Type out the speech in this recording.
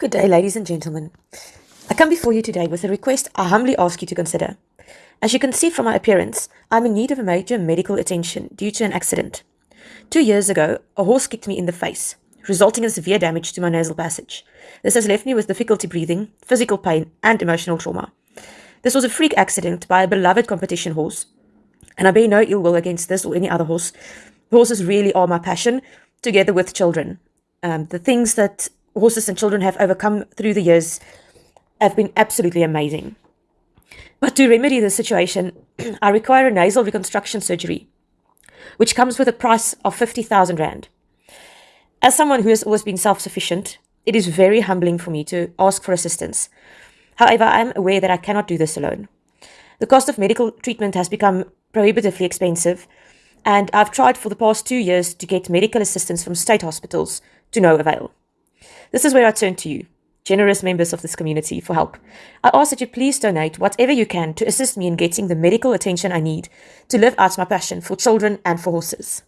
Good day, ladies and gentlemen. I come before you today with a request I humbly ask you to consider. As you can see from my appearance, I'm in need of a major medical attention due to an accident. Two years ago, a horse kicked me in the face, resulting in severe damage to my nasal passage. This has left me with difficulty breathing, physical pain, and emotional trauma. This was a freak accident by a beloved competition horse, and I bear no ill will against this or any other horse. Horses really are my passion, together with children. Um, the things that horses and children have overcome through the years have been absolutely amazing. But to remedy the situation, I require a nasal reconstruction surgery, which comes with a price of 50,000 Rand. As someone who has always been self-sufficient, it is very humbling for me to ask for assistance. However, I am aware that I cannot do this alone. The cost of medical treatment has become prohibitively expensive, and I've tried for the past two years to get medical assistance from state hospitals to no avail. This is where I turn to you, generous members of this community, for help. I ask that you please donate whatever you can to assist me in getting the medical attention I need to live out my passion for children and for horses.